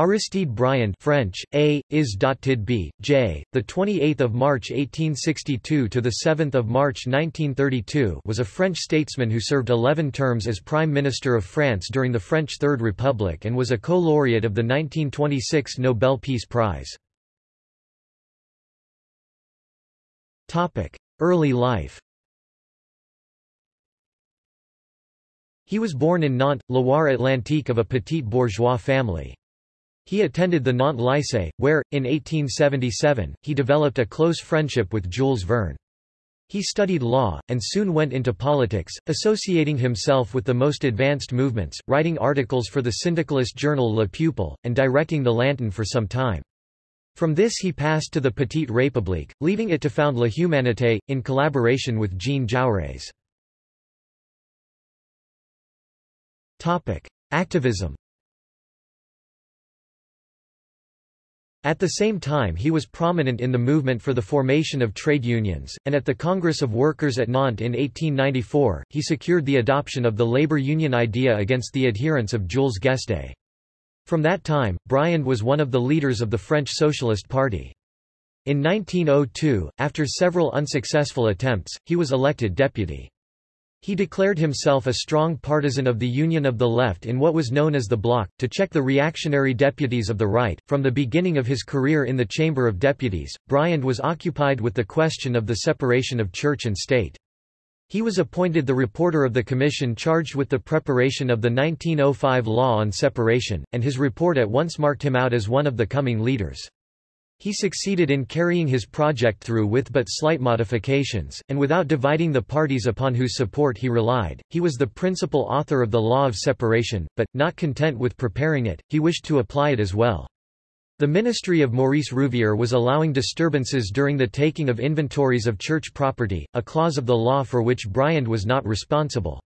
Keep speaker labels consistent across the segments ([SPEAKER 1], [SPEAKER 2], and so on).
[SPEAKER 1] Aristide Briand French, A, is b, J, the 28th of March 1862 to the 7th of March 1932 was a French statesman who served 11 terms as Prime Minister of France during the French Third Republic and was a co-laureate of the 1926 Nobel Peace Prize. Topic: Early life. He was born in Nantes, Loire-Atlantique of a petite bourgeois family. He attended the Nantes Lycée, where, in 1877, he developed a close friendship with Jules Verne. He studied law, and soon went into politics, associating himself with the most advanced movements, writing articles for the syndicalist journal Le Peuple, and directing the Lantern for some time. From this he passed to the Petite République, leaving it to found La Humanité, in collaboration with Jean Jaurès. Activism At the same time he was prominent in the movement for the formation of trade unions, and at the Congress of Workers at Nantes in 1894, he secured the adoption of the labor union idea against the adherents of Jules Guesde. From that time, Briand was one of the leaders of the French Socialist Party. In 1902, after several unsuccessful attempts, he was elected deputy. He declared himself a strong partisan of the Union of the Left in what was known as the Bloc, to check the reactionary deputies of the right. From the beginning of his career in the Chamber of Deputies, Briand was occupied with the question of the separation of church and state. He was appointed the reporter of the commission charged with the preparation of the 1905 law on separation, and his report at once marked him out as one of the coming leaders. He succeeded in carrying his project through with but slight modifications, and without dividing the parties upon whose support he relied. He was the principal author of the law of separation, but, not content with preparing it, he wished to apply it as well. The ministry of Maurice Rouvier was allowing disturbances during the taking of inventories of church property, a clause of the law for which Briand was not responsible.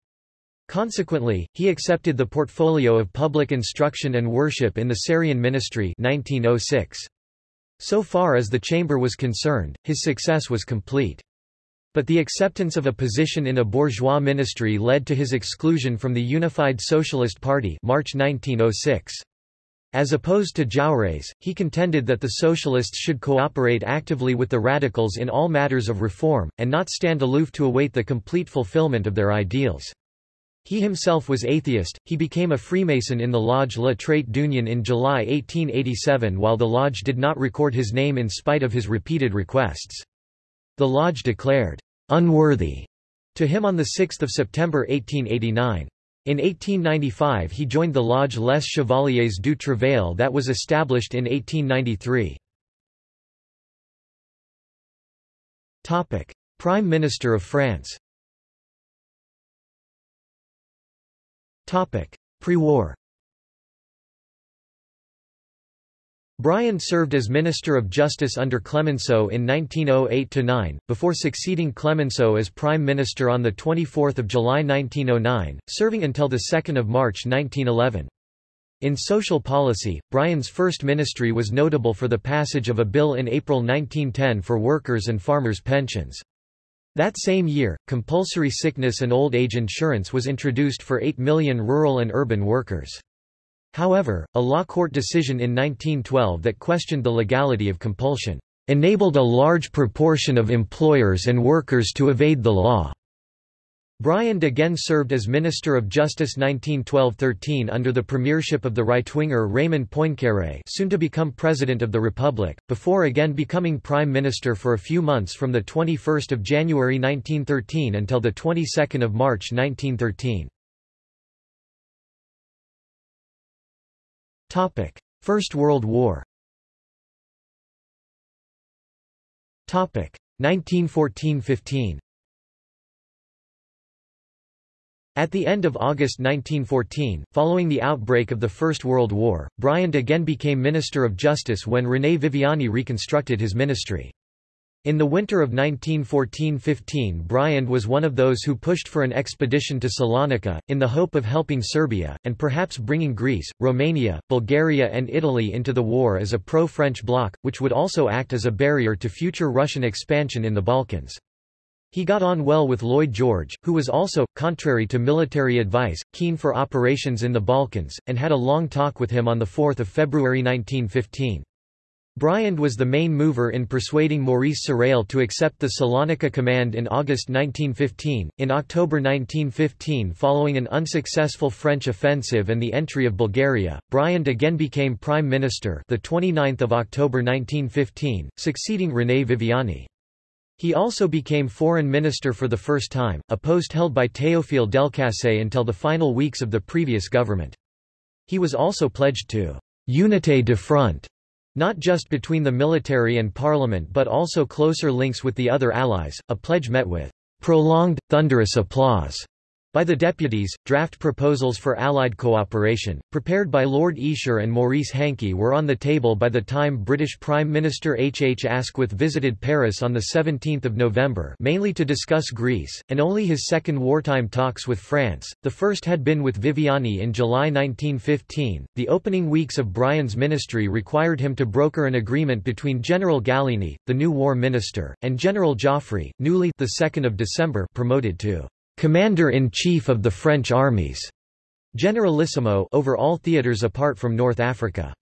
[SPEAKER 1] Consequently, he accepted the portfolio of public instruction and worship in the Sarrien ministry 1906. So far as the chamber was concerned, his success was complete. But the acceptance of a position in a bourgeois ministry led to his exclusion from the Unified Socialist Party March 1906. As opposed to Jaurès, he contended that the socialists should cooperate actively with the radicals in all matters of reform, and not stand aloof to await the complete fulfillment of their ideals. He himself was atheist, he became a Freemason in the Lodge La Trait d'Union in July 1887 while the Lodge did not record his name in spite of his repeated requests. The Lodge declared, "'unworthy' to him on 6 September 1889. In 1895 he joined the Lodge Les Chevaliers du Travail that was established in 1893. Prime Minister of France Pre-war Briand served as Minister of Justice under Clemenceau in 1908–9, before succeeding Clemenceau as Prime Minister on 24 July 1909, serving until 2 March 1911. In social policy, Briand's first ministry was notable for the passage of a bill in April 1910 for workers' and farmers' pensions. That same year, compulsory sickness and old age insurance was introduced for 8 million rural and urban workers. However, a law court decision in 1912 that questioned the legality of compulsion enabled a large proportion of employers and workers to evade the law. Briand again served as Minister of Justice 1912–13 under the premiership of the right-winger Raymond Poincaré soon to become President of the Republic, before again becoming Prime Minister for a few months from 21 January 1913 until the 22nd of March 1913. First World War 1914–15 At the end of August 1914, following the outbreak of the First World War, Briand again became Minister of Justice when René Viviani reconstructed his ministry. In the winter of 1914–15 Briand was one of those who pushed for an expedition to Salonika, in the hope of helping Serbia, and perhaps bringing Greece, Romania, Bulgaria and Italy into the war as a pro-French bloc, which would also act as a barrier to future Russian expansion in the Balkans. He got on well with Lloyd George, who was also, contrary to military advice, keen for operations in the Balkans, and had a long talk with him on 4 February 1915. Briand was the main mover in persuading Maurice Sarrail to accept the Salonika command in August 1915. In October 1915, following an unsuccessful French offensive and the entry of Bulgaria, Briand again became prime minister, the 29th of October 1915, succeeding René Viviani. He also became foreign minister for the first time, a post held by Théophile Delcassé until the final weeks of the previous government. He was also pledged to «unité de front», not just between the military and parliament but also closer links with the other allies, a pledge met with «prolonged, thunderous applause» By the deputies, draft proposals for Allied cooperation, prepared by Lord Esher and Maurice Hankey were on the table by the time British Prime Minister H. H. Asquith visited Paris on 17 November mainly to discuss Greece, and only his second wartime talks with France, the first had been with Viviani in July 1915. The opening weeks of Briand's ministry required him to broker an agreement between General Gallieni, the new war minister, and General Joffre, newly the 2nd of December promoted to Commander-in-Chief of the French armies, Generalissimo over all theatres apart from North Africa.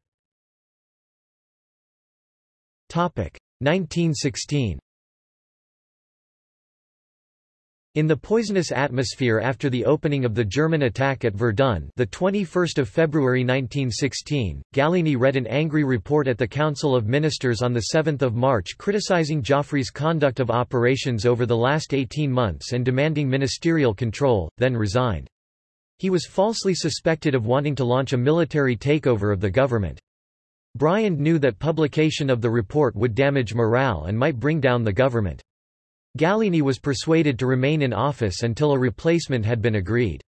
[SPEAKER 1] 1916 In the poisonous atmosphere after the opening of the German attack at Verdun the 21st of February 1916, Gallieni read an angry report at the Council of Ministers on 7 March criticizing Joffre's conduct of operations over the last 18 months and demanding ministerial control, then resigned. He was falsely suspected of wanting to launch a military takeover of the government. Briand knew that publication of the report would damage morale and might bring down the government. Gallieni was persuaded to remain in office until a replacement had been agreed.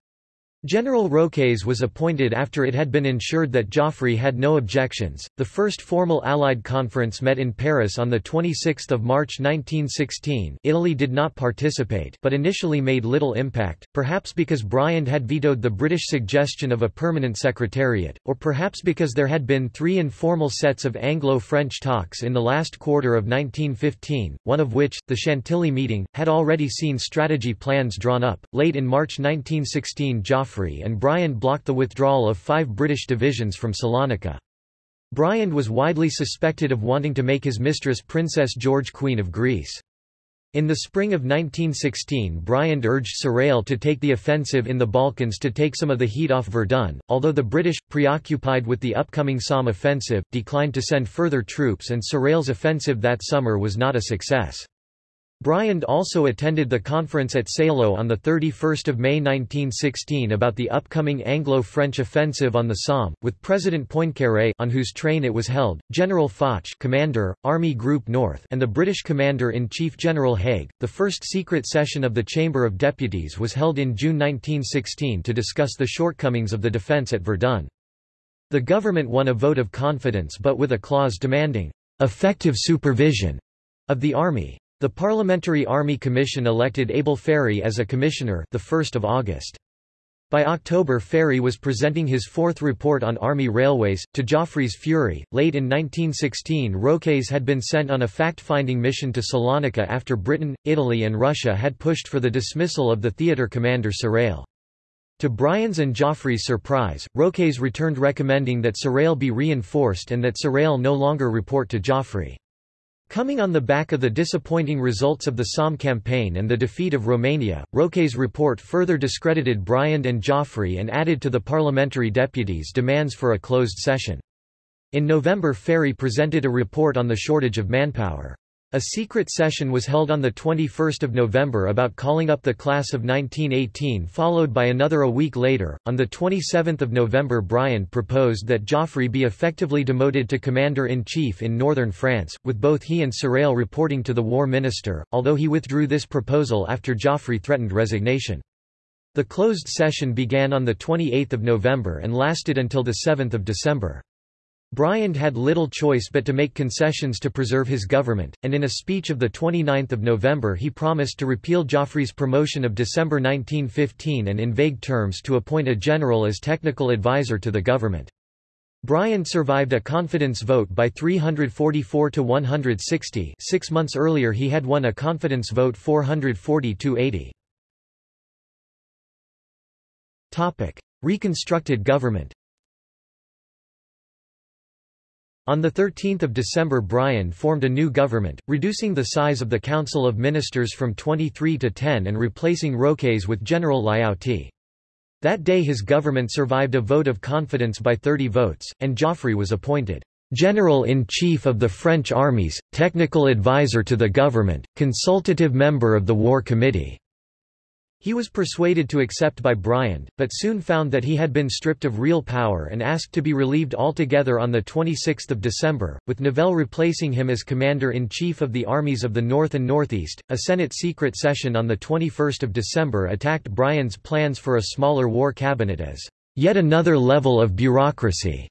[SPEAKER 1] General Roques was appointed after it had been ensured that Joffre had no objections. The first formal Allied conference met in Paris on the 26th of March 1916. Italy did not participate, but initially made little impact, perhaps because Briand had vetoed the British suggestion of a permanent secretariat, or perhaps because there had been three informal sets of Anglo-French talks in the last quarter of 1915, one of which, the Chantilly meeting, had already seen strategy plans drawn up. Late in March 1916, Joffre And Briand blocked the withdrawal of five British divisions from Salonika. Briand was widely suspected of wanting to make his mistress Princess George Queen of Greece. In the spring of 1916 Briand urged Sarrail to take the offensive in the Balkans to take some of the heat off Verdun, although the British, preoccupied with the upcoming Somme offensive, declined to send further troops and Sarrail's offensive that summer was not a success. Briand also attended the conference at Saleux on 31 May 1916 about the upcoming Anglo-French offensive on the Somme, with President Poincaré on whose train it was held, General Foch commander, Army Group North and the British Commander-in-Chief General Haig. The first secret session of the Chamber of Deputies was held in June 1916 to discuss the shortcomings of the defence at Verdun. The government won a vote of confidence but with a clause demanding effective supervision of the army. The Parliamentary Army Commission elected Abel Ferry as a commissioner the 1st of August. By October Ferry was presenting his fourth report on Army railways, to Joffre's fury. Late in 1916 Roques had been sent on a fact-finding mission to Salonika after Britain, Italy and Russia had pushed for the dismissal of the theatre commander Sarrail. To Briand's and Joffre's surprise, Roques returned recommending that Sarrail be reinforced and that Sarrail no longer report to Joffre. Coming on the back of the disappointing results of the Somme campaign and the defeat of Romania, Roques' report further discredited Briand and Joffre and added to the parliamentary deputies' demands for a closed session. In November Ferry presented a report on the shortage of manpower. A secret session was held on 21 November about calling up the class of 1918 followed by another a week later. On 27 November Briand proposed that Joffre be effectively demoted to commander-in-chief in northern France, with both he and Sarrail reporting to the war minister, although he withdrew this proposal after Joffre threatened resignation. The closed session began on 28 November and lasted until 7 December. Briand had little choice but to make concessions to preserve his government, and in a speech of 29 November he promised to repeal Joffre's promotion of December 1915 and in vague terms to appoint a general as technical advisor to the government. Briand survived a confidence vote by 344 to 160 six months earlier he had won a confidence vote 440 to 80. Reconstructed government On 13 December Briand formed a new government, reducing the size of the Council of Ministers from 23 to 10 and replacing Roques with General Lyautey. That day his government survived a vote of confidence by 30 votes, and Joffre was appointed General-in-Chief of the French armies, technical advisor to the government, consultative member of the War Committee. He was persuaded to accept by Briand, but soon found that he had been stripped of real power and asked to be relieved altogether on 26 December, with Nivelle replacing him as Commander-in-Chief of the armies of the North and Northeast. A Senate secret session on 21 December attacked Briand's plans for a smaller war cabinet as yet another level of bureaucracy.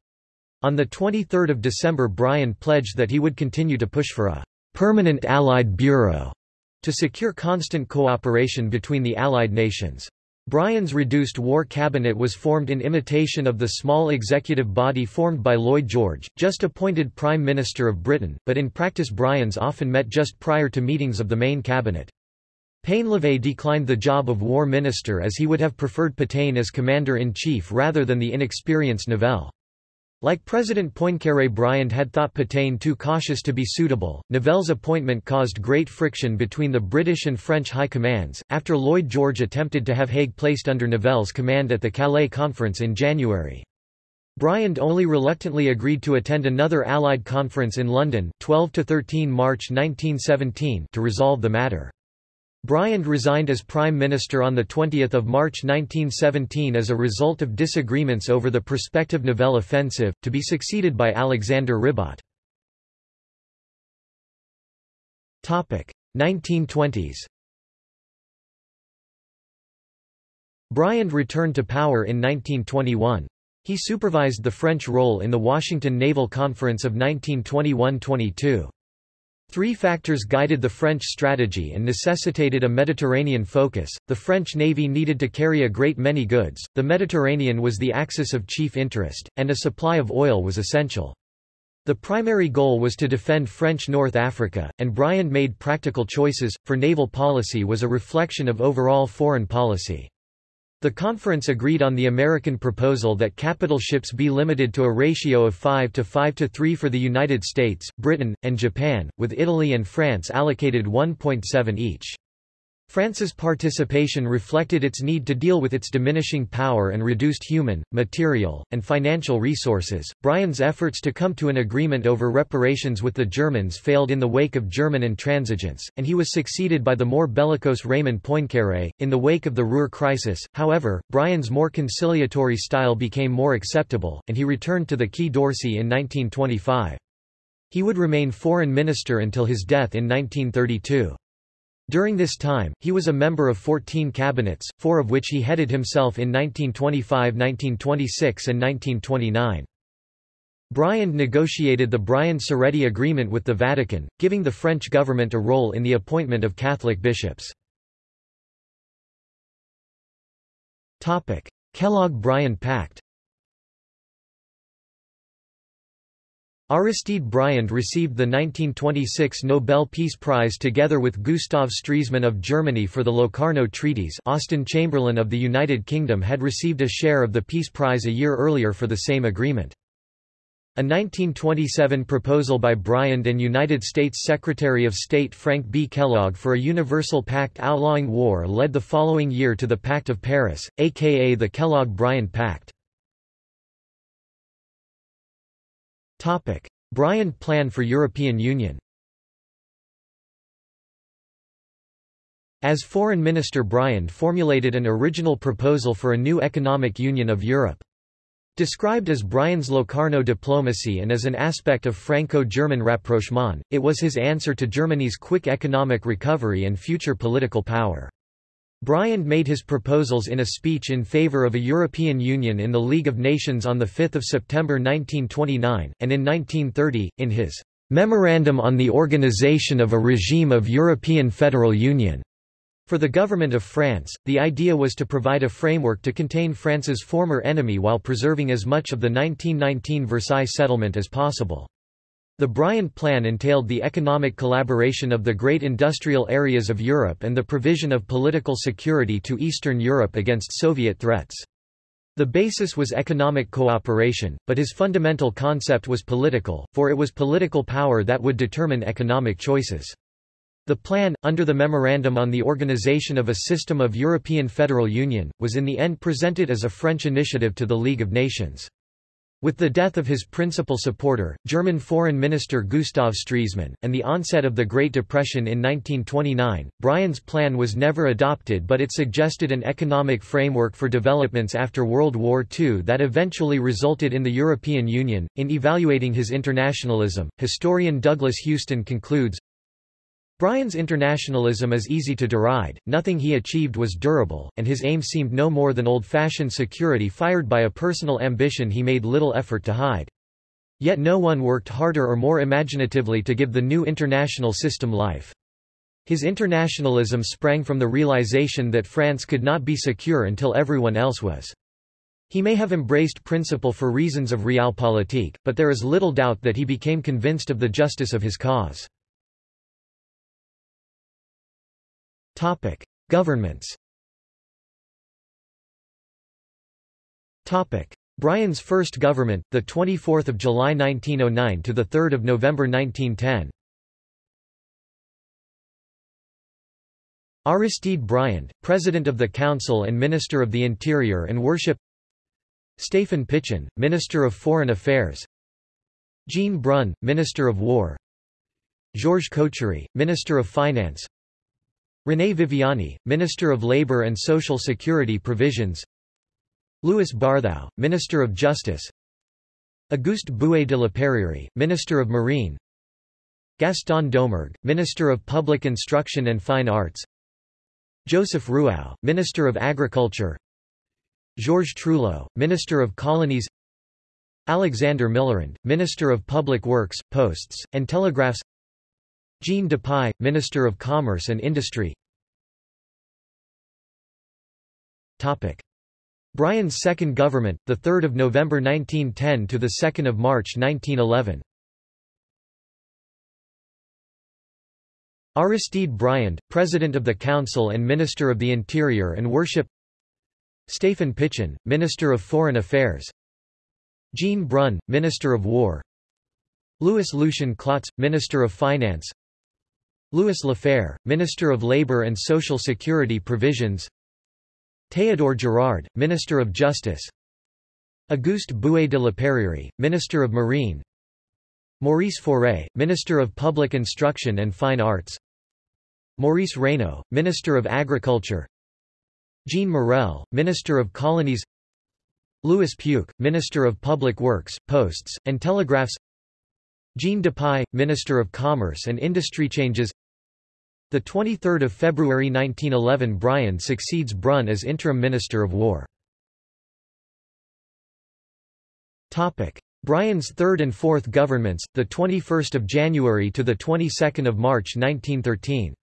[SPEAKER 1] On 23 December Briand pledged that he would continue to push for a permanent Allied Bureau to secure constant cooperation between the Allied nations. Briand's reduced war cabinet was formed in imitation of the small executive body formed by Lloyd George, just appointed Prime Minister of Britain, but in practice Briand's often met just prior to meetings of the main cabinet. Painlevé declined the job of war minister as he would have preferred Pétain as commander-in-chief rather than the inexperienced Nivelle. Like President Poincaré Briand had thought Pétain too cautious to be suitable. Nivelle's appointment caused great friction between the British and French high commands, after Lloyd George attempted to have Haig placed under Nivelle's command at the Calais Conference in January. Briand only reluctantly agreed to attend another Allied conference in London 12–13 March 1917 to resolve the matter. Briand resigned as Prime Minister on 20 March 1917 as a result of disagreements over the prospective Nivelle offensive, to be succeeded by Alexander Ribot. 1920s Briand returned to power in 1921. He supervised the French role in the Washington Naval Conference of 1921–22. Three factors guided the French strategy and necessitated a Mediterranean focus. The French navy needed to carry a great many goods, the Mediterranean was the axis of chief interest, and a supply of oil was essential. The primary goal was to defend French North Africa, and Briand made practical choices, for naval policy was a reflection of overall foreign policy. The conference agreed on the American proposal that capital ships be limited to a ratio of 5 to 5 to 3 for the United States, Britain, and Japan, with Italy and France allocated 1.7 each. France's participation reflected its need to deal with its diminishing power and reduced human, material, and financial resources. Briand's efforts to come to an agreement over reparations with the Germans failed in the wake of German intransigence, and he was succeeded by the more bellicose Raymond Poincaré. In the wake of the Ruhr crisis, however, Briand's more conciliatory style became more acceptable, and he returned to the Quai d'Orsay in 1925. He would remain foreign minister until his death in 1932. During this time, he was a member of 14 cabinets, four of which he headed himself in 1925 1926 and 1929. Briand negotiated the Briand-Ceretti Agreement with the Vatican, giving the French government a role in the appointment of Catholic bishops. Kellogg-Briand Pact Aristide Briand received the 1926 Nobel Peace Prize together with Gustav Stresemann of Germany for the Locarno Treaties Austen Chamberlain of the United Kingdom had received a share of the Peace Prize a year earlier for the same agreement. A 1927 proposal by Briand and United States Secretary of State Frank B. Kellogg for a universal pact outlawing war led the following year to the Pact of Paris, aka the Kellogg-Briand Pact. Topic: Briand Plan for European Union. As Foreign Minister Briand formulated an original proposal for a new economic union of Europe. Described as Briand's Locarno diplomacy and as an aspect of Franco-German rapprochement, it was his answer to Germany's quick economic recovery and future political power. Briand made his proposals in a speech in favor of a European Union in the League of Nations on 5 September 1929, and in 1930, in his Memorandum on the Organization of a Regime of European Federal Union, For the government of France, the idea was to provide a framework to contain France's former enemy while preserving as much of the 1919 Versailles settlement as possible. The Briand Plan entailed the economic collaboration of the great industrial areas of Europe and the provision of political security to Eastern Europe against Soviet threats. The basis was economic cooperation, but his fundamental concept was political, for it was political power that would determine economic choices. The plan, under the Memorandum on the Organization of a System of European Federal Union, was in the end presented as a French initiative to the League of Nations. With the death of his principal supporter, German Foreign Minister Gustav Stresemann, and the onset of the Great Depression in 1929, Briand's plan was never adopted but it suggested an economic framework for developments after World War II that eventually resulted in the European Union. In evaluating his internationalism, historian Douglas Houston concludes, Briand's internationalism is easy to deride, nothing he achieved was durable, and his aim seemed no more than old-fashioned security fired by a personal ambition he made little effort to hide. Yet no one worked harder or more imaginatively to give the new international system life. His internationalism sprang from the realization that France could not be secure until everyone else was. He may have embraced principle for reasons of realpolitik, but there is little doubt that he became convinced of the justice of his cause. Topic: Governments. Topic: Briand's first government, the 24th of July 1909 to the 3rd of November 1910. Aristide Briand, President of the Council and Minister of the Interior and Worship. Stéphane Pichon, Minister of Foreign Affairs. Jean Brun, Minister of War. Georges Cochery, Minister of Finance René Viviani, Minister of Labour and Social Security Provisions. Louis Barthou, Minister of Justice. Auguste Bouet de la Perrière, Minister of Marine. Gaston Doumergue, Minister of Public Instruction and Fine Arts. Joseph Ruau, Minister of Agriculture. Georges Trouillot, Minister of Colonies. Alexander Millerand, Minister of Public Works, Posts, and Telegraphs Jean Dupuy, Minister of Commerce and Industry. Briand's second government, 3 November 1910 to 2 March 1911 Aristide Briand, President of the Council and Minister of the Interior and Worship. Stéphane Pichon, Minister of Foreign Affairs. Jean Brun, Minister of War. Louis Lucien Klotz, Minister of Finance Louis Lafferre, Minister of Labour and Social Security Provisions. Théodore Girard, Minister of Justice. Auguste Bouet de la Perrière, Minister of Marine. Maurice Fauré, Minister of Public Instruction and Fine Arts. Maurice Raynaud, Minister of Agriculture. Jean Morel, Minister of Colonies. Louis Puech, Minister of Public Works, Posts, and Telegraphs. Jean Dupuy, Minister of Commerce and Industry changes the 23rd of February 1911 Briand succeeds Brun as interim Minister of War. Topic: Briand's third and fourth governments, the 21st of January to the 22nd of March 1913.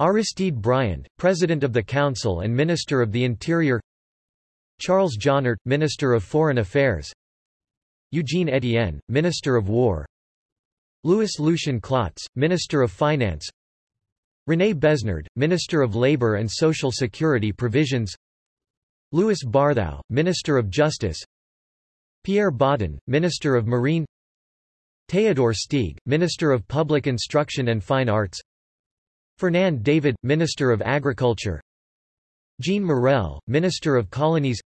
[SPEAKER 1] Aristide Briand, President of the Council and Minister of the Interior Charles Jonnart, Minister of Foreign Affairs Eugene Etienne, Minister of War Louis Lucien Klotz, Minister of Finance. René Besnard, Minister of Labour and Social Security Provisions. Louis Barthou, Minister of Justice. Pierre Baudin, Minister of Marine. Théodore Steeg, Minister of Public Instruction and Fine Arts. Fernand David, Minister of Agriculture. Jean Morel, Minister of Colonies.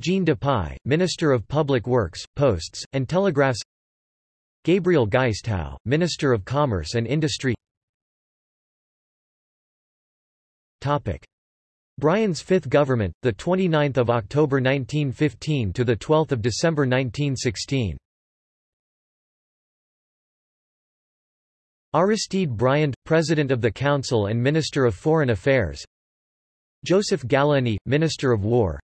[SPEAKER 1] Jean Dupuy, Minister of Public Works, Posts, and Telegraphs Gabriel Guist'hau, Minister of Commerce and Industry. Briand's fifth government, 29 October 1915 to 12 December 1916 Aristide Briand, President of the Council and Minister of Foreign Affairs. Joseph Gallieni, Minister of War.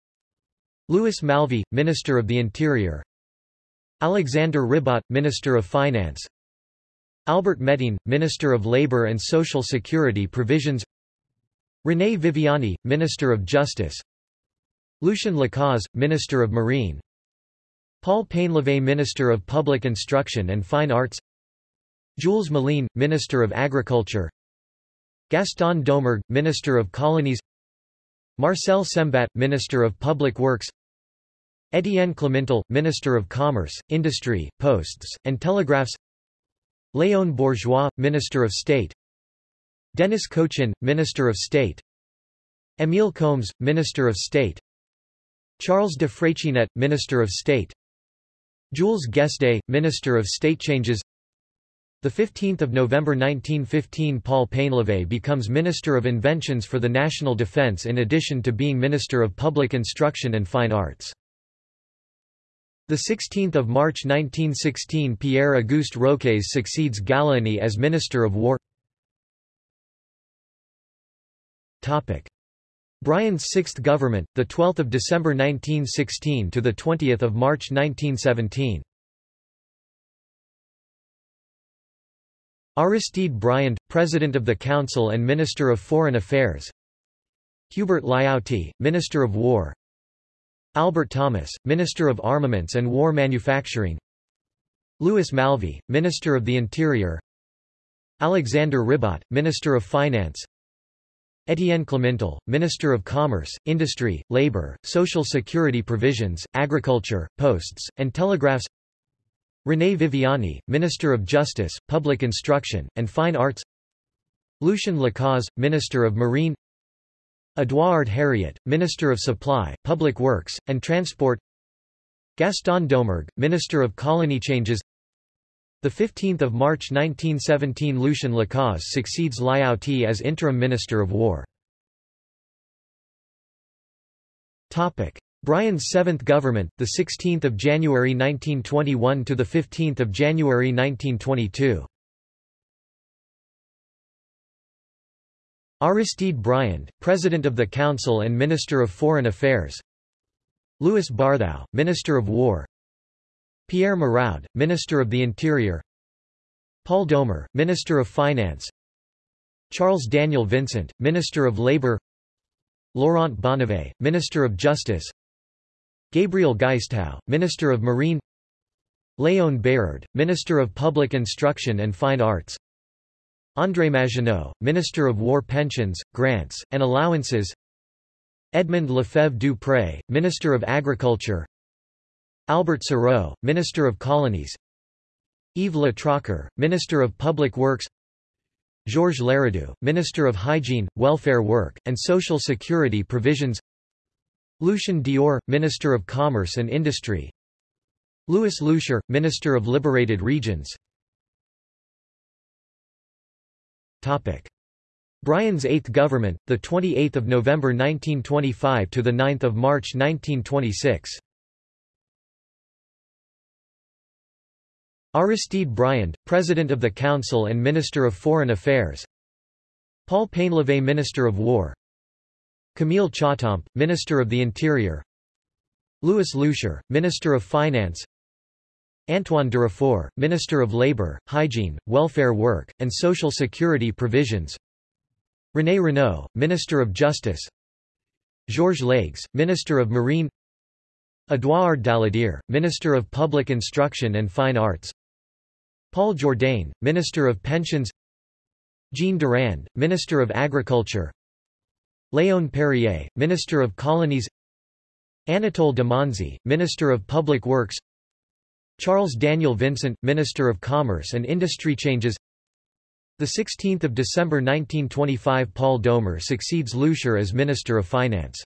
[SPEAKER 1] Louis Malvy, Minister of the Interior Alexander Ribot, Minister of Finance. Albert Métin, Minister of Labour and Social Security Provisions. René Viviani, Minister of Justice. Lucien Lacaze, Minister of Marine. Paul Painlevé Minister of Public Instruction and Fine Arts. Jules Méline, Minister of Agriculture. Gaston Doumergue, Minister of Colonies. Marcel Sembat, Minister of Public Works Étienne Clementel, Minister of Commerce, Industry, Posts, and Telegraphs. Léon Bourgeois, Minister of State. Denis Cochin, Minister of State. Émile Combes, Minister of State. Charles de Freycinet, Minister of State. Jules Guesde, Minister of State Changes. The 15th of November 1915 Paul Painlevé becomes Minister of Inventions for the National Defense in addition to being Minister of Public Instruction and Fine Arts. The 16th of March 1916 Pierre-Auguste Roques succeeds Gallieni as Minister of War Topic. Briand's sixth government, the 12th of December 1916 to the 20th of March 1917. Aristide Briand, President of the Council and Minister of Foreign Affairs. Hubert Lyautey, Minister of War. Albert Thomas, Minister of Armaments and War Manufacturing. Louis Malvy, Minister of the Interior. Alexander Ribot, Minister of Finance. Étienne Clementel, Minister of Commerce, Industry, Labour, Social Security Provisions, Agriculture, Posts, and Telegraphs René Viviani, Minister of Justice, Public Instruction, and Fine Arts Lucien Lacaze, Minister of Marine Edouard Herriot, Minister of Supply, Public Works, and Transport Gaston Doumergue, Minister of Colony Changes 15 March 1917 Lucien Lacaze succeeds Lyautey as interim Minister of War. Briand's seventh government, the 16th of January 1921 to the 15th of January 1922. Aristide Briand, President of the Council and Minister of Foreign Affairs. Louis Barthou, Minister of War. Pierre Marraud, Minister of the Interior. Paul Doumer, Minister of Finance. Charles Daniel Vincent, Minister of Labour Laurent Bonnevay, Minister of Justice. Gabriel Guist'hau, Minister of Marine. Léon Bérard, Minister of Public Instruction and Fine Arts André Maginot, Minister of War Pensions, Grants, and Allowances. Edmond Lefebvre Dupré, Minister of Agriculture. Albert Sarraut, Minister of Colonies. Yves Le Trocquer, Minister of Public Works. Georges Leredu, Minister of Hygiene, Welfare Work, and Social Security Provisions. Lucien Dior, Minister of Commerce and Industry. Louis Loucheur, Minister of Liberated Regions Briand's eighth government, 28 November 1925 to 9 March 1926 Aristide Briand, President of the Council and Minister of Foreign Affairs. Paul Painlevé Minister of War. Camille Chautemps, Minister of the Interior. Louis Loucheur, Minister of Finance Antoine Durafour, Minister of Labour, Hygiene, Welfare Work, and Social Security Provisions. René Renault, Minister of Justice. Georges Leygues, Minister of Marine. Édouard Daladier, Minister of Public Instruction and Fine Arts. Paul Jourdain, Minister of Pensions. Jean Durand, Minister of Agriculture. Léon Perrier, Minister of Colonies. Anatole Damanzi, Minister of Public Works Charles Daniel Vincent, Minister of Commerce and Industry Changes. 16 December 1925 Paul Doumer succeeds Loucheur as Minister of Finance.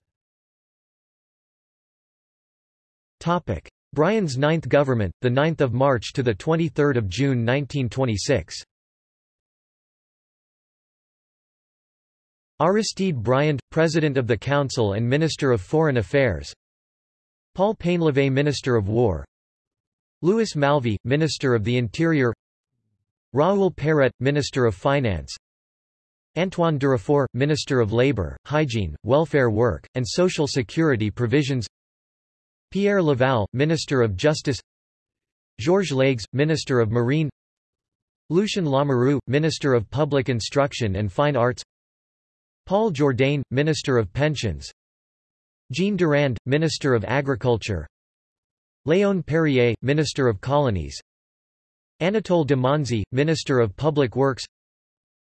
[SPEAKER 1] Briand's ninth government, 9 March to 23 June 1926 Aristide Briand, President of the Council and Minister of Foreign Affairs. Paul Painlevé Minister of War Louis Malvy, Minister of the Interior Raoul Perret, Minister of Finance Antoine Durafour, Minister of Labour, Hygiene, Welfare Work, and Social Security Provisions Pierre Laval, Minister of Justice Georges Leygues, Minister of Marine Lucien Lamoureux, Minister of Public Instruction and Fine Arts Paul Jourdain, Minister of Pensions Jean Durand, Minister of Agriculture Léon Perrier, Minister of Colonies Anatole de Monzie, Minister of Public Works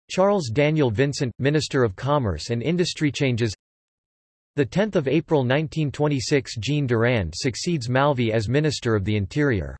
[SPEAKER 1] Charles Daniel Vincent, Minister of Commerce and Industry Changes 10 April 1926 Jean Durand succeeds Malvy as Minister of the Interior.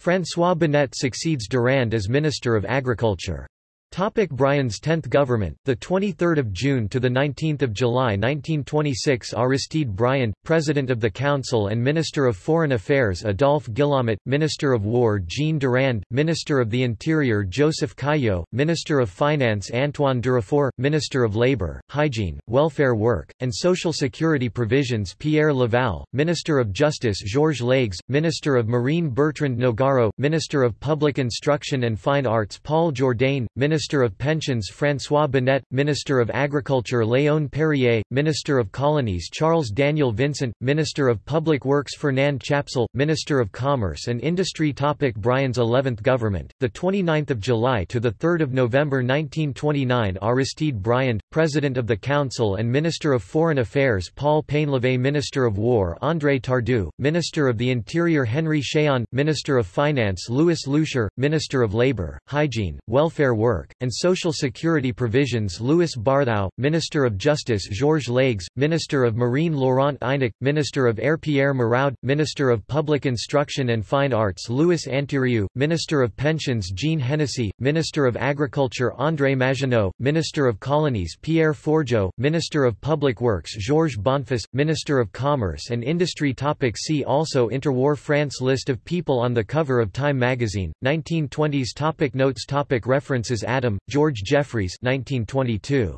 [SPEAKER 1] François Bonnet succeeds Durand as Minister of Agriculture. Topic Briand's 10th government, 23 June to 19 July 1926 Aristide Briand, President of the Council and Minister of Foreign Affairs Adolphe Guillaumat, Minister of War Jean Durand, Minister of the Interior Joseph Caillaux, Minister of Finance Antoine Durafour, Minister of Labour, Hygiene, Welfare Work, and Social Security Provisions Pierre Laval, Minister of Justice Georges Leygues, Minister of Marine Bertrand Nogaro, Minister of Public Instruction and Fine Arts Paul Jourdain, Minister Minister of Pensions François Bonnet, Minister of Agriculture Léon Perrier, Minister of Colonies Charles Daniel Vincent, Minister of Public Works Fernand Chapsal, Minister of Commerce and Industry Topic Briand's 11th government, 29 July to 3 November 1929 Aristide Briand, President of the Council and Minister of Foreign Affairs Paul Painlevé Minister of War André Tardieu, Minister of the Interior Henry Chéron, Minister of Finance Louis Loucheur, Minister of Labour, Hygiene, Welfare Work, and Social Security Provisions Louis Barthou, Minister of Justice Georges Leygues, Minister of Marine Laurent Eynac, Minister of Air Pierre Marraud, Minister of Public Instruction and Fine Arts Louis Antériou, Minister of Pensions Jean Hennessy, Minister of Agriculture André Maginot, Minister of Colonies Pierre Forgeot, Minister of Public Works Georges Bonfils, Minister of Commerce and Industry Topic See also Interwar France List of people on the cover of Time magazine, 1920s topic Notes topic References Adam, George Jeffreys 1922.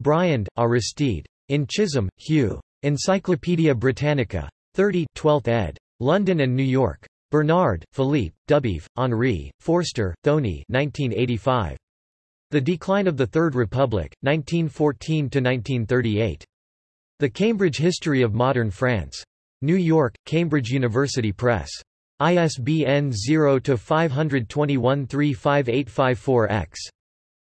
[SPEAKER 1] Briand, Aristide. In Chisholm, Hugh. Encyclopædia Britannica. 30 12th ed. London and New York. Bernard, Philippe, Dubief, Henri, Forster, Thony 1985. The Decline of the Third Republic, 1914–1938. The Cambridge History of Modern France. New York, Cambridge University Press. ISBN 0-521-35854-X.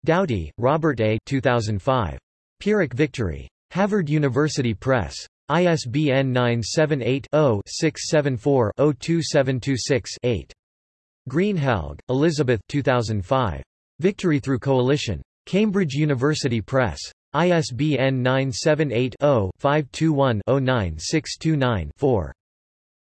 [SPEAKER 1] Doughty, Robert A. 2005. Pyrrhic Victory. Harvard University Press. ISBN 978-0-674-02726-8. Greenhalgh, Elizabeth 2005. Victory Through Coalition. Cambridge University Press. ISBN 978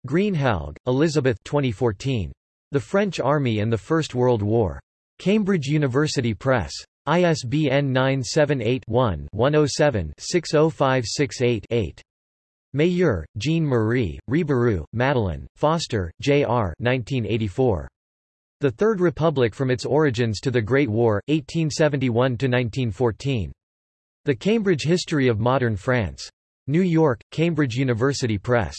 [SPEAKER 1] Greenhalgh, Elizabeth 2014. The French Army and the First World War. Cambridge University Press. ISBN 978-1-107-60568-8. Mayeur, Jean-Marie, Rebérioux, Madeleine, Foster, J.R. 1984. The Third Republic from its origins to the Great War, 1871–1914. The Cambridge History of Modern France. New York, Cambridge University Press.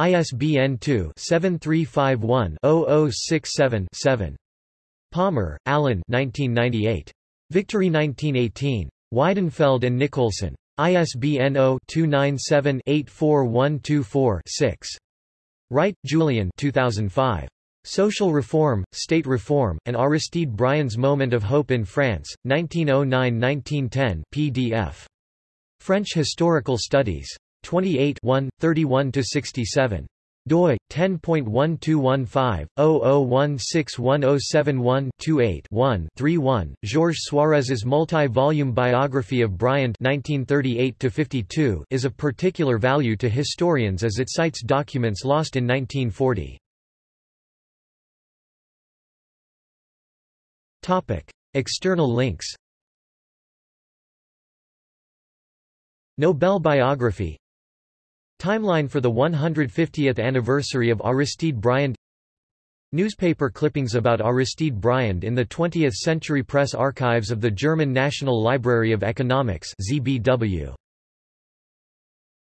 [SPEAKER 1] ISBN 2-7351-0067-7. Palmer, Alan 1998. Victory 1918. Weidenfeld and Nicolson. ISBN 0-297-84124-6. Wright, Julian 2005. Social Reform, State Reform, and Aristide Briand's Moment of Hope in France, 1909–1910 PDF. French Historical Studies. 28 31–67 doi 10.1215/00161071-28-1 31 Georges Suarez's multi-volume biography of Briand 1938 52 is of particular value to historians as it cites documents lost in 1940. Topic: External links. Nobel biography Timeline for the 150th anniversary of Aristide Briand Newspaper clippings about Aristide Briand in the 20th Century Press Archives of the German National Library of Economics ZBW.